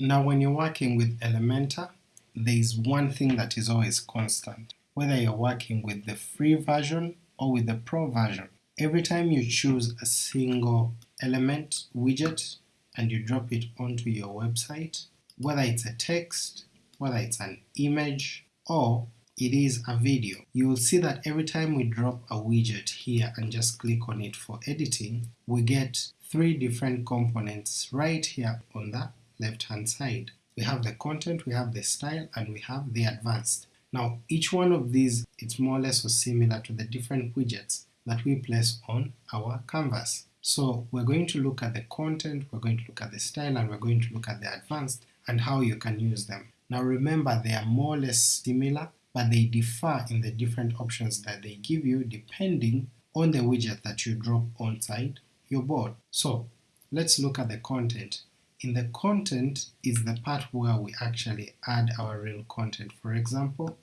Now when you're working with Elementor, there is one thing that is always constant, whether you're working with the free version or with the pro version. Every time you choose a single element widget and you drop it onto your website, whether it's a text, whether it's an image, or it is a video. You will see that every time we drop a widget here and just click on it for editing, we get three different components right here on the left hand side. We have the content, we have the style, and we have the advanced. Now each one of these it's more or less similar to the different widgets that we place on our canvas. So we're going to look at the content, we're going to look at the style, and we're going to look at the advanced and how you can use them. Now remember they are more or less similar but they differ in the different options that they give you depending on the widget that you drop onside your board. So let's look at the content. In the content is the part where we actually add our real content. For example,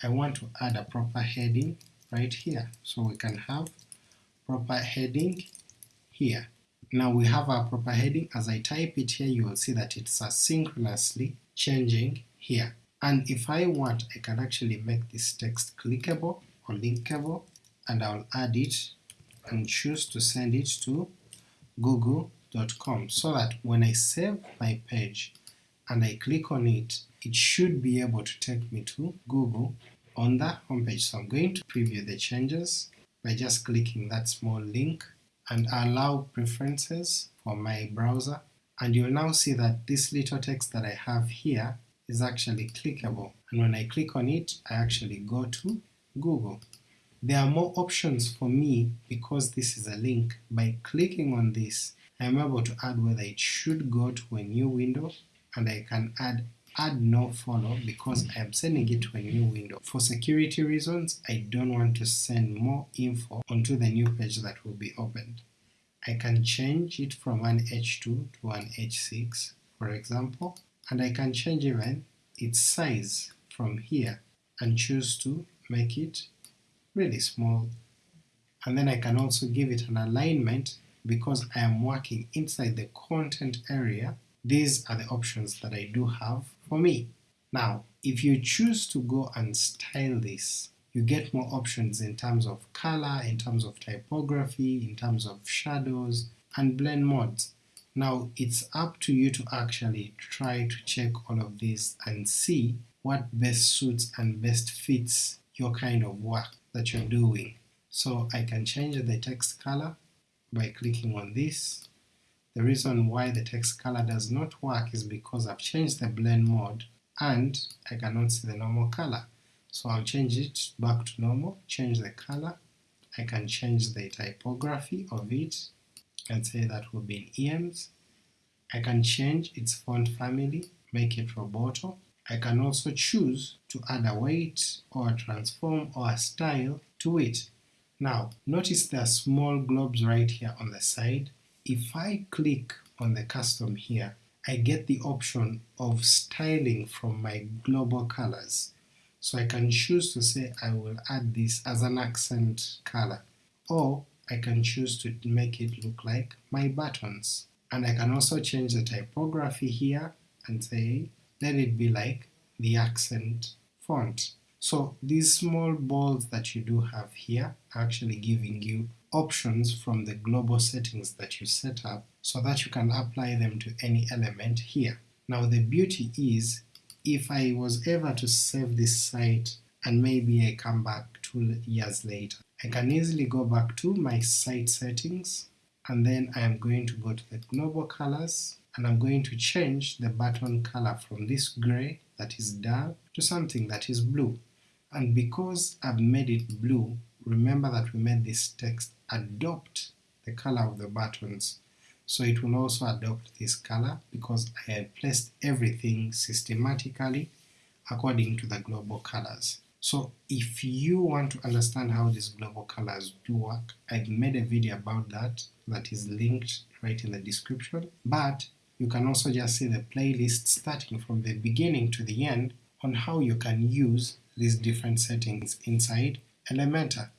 I want to add a proper heading right here. So we can have proper heading here. Now we have our proper heading. As I type it here, you will see that it's asynchronously changing here. And if I want, I can actually make this text clickable or linkable, and I'll add it and choose to send it to google.com so that when I save my page and I click on it, it should be able to take me to Google on the homepage. So I'm going to preview the changes by just clicking that small link and allow preferences for my browser, and you'll now see that this little text that I have here is actually clickable and when I click on it I actually go to Google. There are more options for me because this is a link. By clicking on this I am able to add whether it should go to a new window and I can add add no follow because I am sending it to a new window. For security reasons I don't want to send more info onto the new page that will be opened. I can change it from an H2 to an H6 for example and I can change even its size from here and choose to make it really small and then I can also give it an alignment because I am working inside the content area these are the options that I do have for me. Now if you choose to go and style this you get more options in terms of color, in terms of typography, in terms of shadows, and blend modes. Now it's up to you to actually try to check all of these and see what best suits and best fits your kind of work that you're doing. So I can change the text color by clicking on this. The reason why the text color does not work is because I've changed the blend mode and I cannot see the normal color. So I'll change it back to normal, change the color, I can change the typography of it can say that will be in EMS. I can change its font family, make it Roboto. I can also choose to add a weight or a transform or a style to it. Now notice there are small globes right here on the side. If I click on the custom here, I get the option of styling from my global colors. So I can choose to say I will add this as an accent color, or I can choose to make it look like my buttons. And I can also change the typography here and say let it be like the accent font. So these small balls that you do have here are actually giving you options from the global settings that you set up so that you can apply them to any element here. Now the beauty is if I was ever to save this site and maybe I come back two years later I can easily go back to my site settings and then I am going to go to the global colors and I'm going to change the button color from this gray that is dull to something that is blue. And because I've made it blue, remember that we made this text adopt the color of the buttons, so it will also adopt this color because I have placed everything systematically according to the global colors. So if you want to understand how these global colors do work, I've made a video about that that is linked right in the description, but you can also just see the playlist starting from the beginning to the end on how you can use these different settings inside Elementor.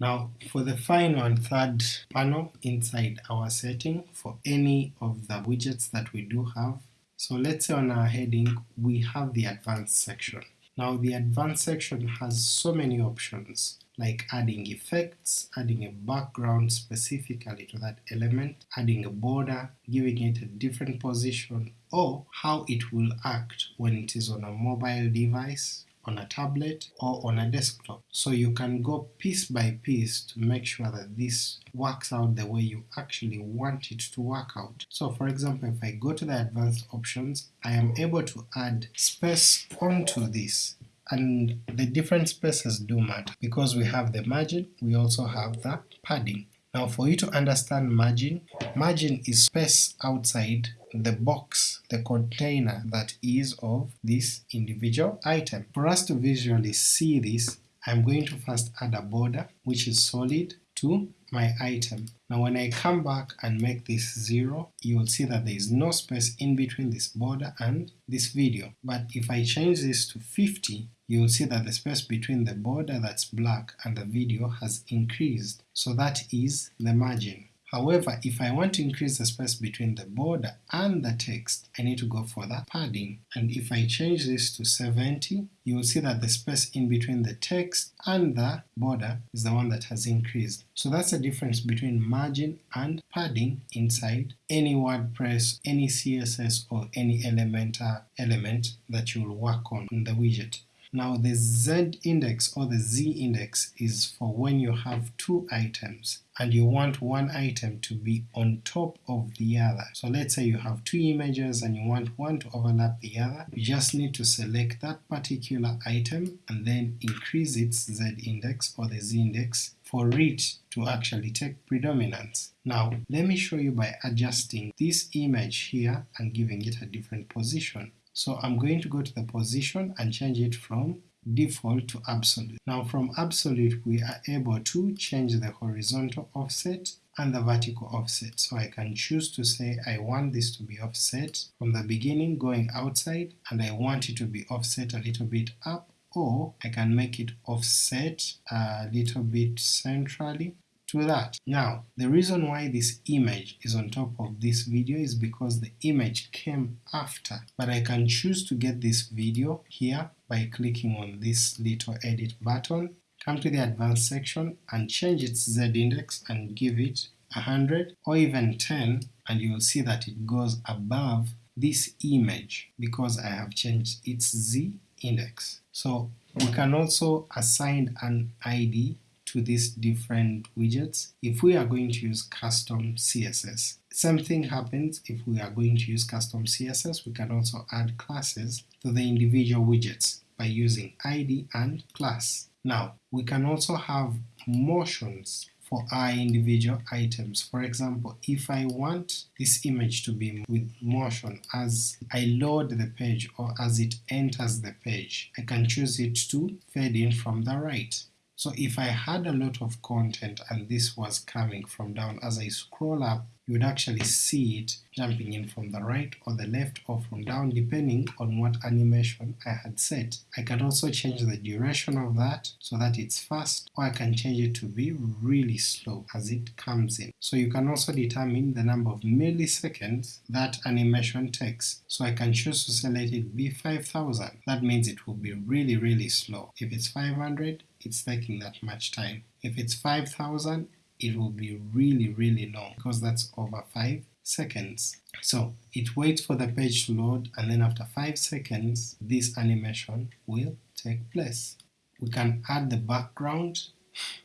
Now for the final and third panel inside our setting for any of the widgets that we do have, So let's say on our heading we have the advanced section. Now the advanced section has so many options like adding effects, adding a background specifically to that element, adding a border, giving it a different position, or how it will act when it is on a mobile device, on a tablet or on a desktop. So you can go piece by piece to make sure that this works out the way you actually want it to work out. So for example, if I go to the advanced options, I am able to add space onto this and the different spaces do matter because we have the margin, we also have the padding. Now for you to understand margin, margin is space outside the box, the container that is of this individual item. For us to visually see this, I'm going to first add a border which is solid to my item. Now when I come back and make this 0, you will see that there is no space in between this border and this video. But if I change this to 50, you will see that the space between the border that's black and the video has increased. So that is the margin. However, if I want to increase the space between the border and the text, I need to go for the padding. And if I change this to 70, you will see that the space in between the text and the border is the one that has increased. So that's the difference between margin and padding inside any WordPress, any CSS or any Elementor element that you will work on in the widget. Now the Z index or the Z index is for when you have two items and you want one item to be on top of the other. So let's say you have two images and you want one to overlap the other, you just need to select that particular item and then increase its Z index or the Z index for it to actually take predominance. Now let me show you by adjusting this image here and giving it a different position. So I'm going to go to the position and change it from default to absolute. Now from absolute we are able to change the horizontal offset and the vertical offset. So I can choose to say I want this to be offset from the beginning going outside and I want it to be offset a little bit up or I can make it offset a little bit centrally to that. Now, the reason why this image is on top of this video is because the image came after, but I can choose to get this video here by clicking on this little edit button, come to the advanced section and change its z-index and give it 100 or even 10 and you will see that it goes above this image because I have changed its z-index. So we can also assign an ID to these different widgets if we are going to use custom CSS. Same thing happens if we are going to use custom CSS, we can also add classes to the individual widgets by using ID and class. Now, we can also have motions for our individual items. For example, if I want this image to be with motion as I load the page or as it enters the page, I can choose it to fade in from the right. So if I had a lot of content and this was coming from down as I scroll up, you would actually see it jumping in from the right or the left or from down depending on what animation I had set. I can also change the duration of that so that it's fast or I can change it to be really slow as it comes in. So you can also determine the number of milliseconds that animation takes. So I can choose to select it be 5000, that means it will be really really slow. If it's 500 it's taking that much time. If it's 5000 it will be really really long because that's over 5 seconds. So it waits for the page to load and then after 5 seconds this animation will take place. We can add the background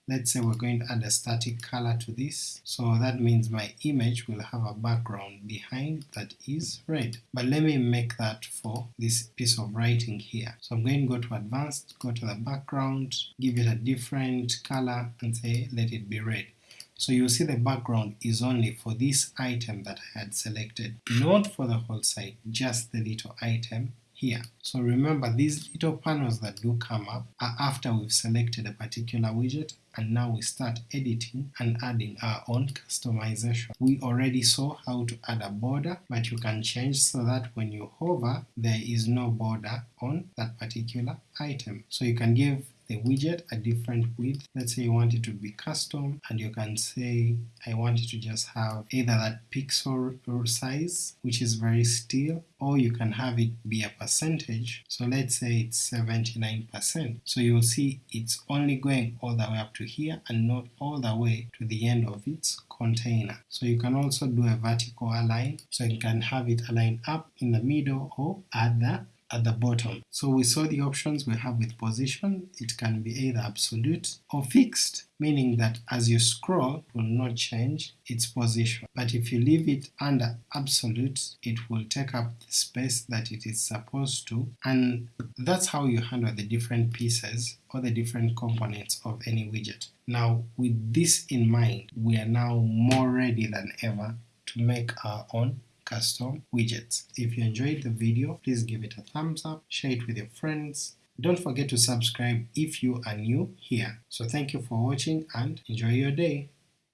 Let's say we're going to add a static color to this, so that means my image will have a background behind that is red. But let me make that for this piece of writing here. So I'm going to go to advanced, go to the background, give it a different color and say let it be red. So you'll see the background is only for this item that I had selected, not for the whole site, just the little item here. So remember these little panels that do come up are after we've selected a particular widget and now we start editing and adding our own customization. We already saw how to add a border but you can change so that when you hover there is no border on that particular item. So you can give the widget a different width. Let's say you want it to be custom and you can say I want it to just have either that pixel size which is very still or you can have it be a percentage. So let's say it's 79%. So you'll see it's only going all the way up to here and not all the way to the end of its container. So you can also do a vertical align, so you can have it align up in the middle or at the at the bottom. So we saw the options we have with position, it can be either absolute or fixed, meaning that as you scroll it will not change its position. But if you leave it under absolute, it will take up the space that it is supposed to, and that's how you handle the different pieces or the different components of any widget. Now with this in mind, we are now more ready than ever to make our own custom widgets. If you enjoyed the video, please give it a thumbs up, share it with your friends. Don't forget to subscribe if you are new here. So thank you for watching and enjoy your day.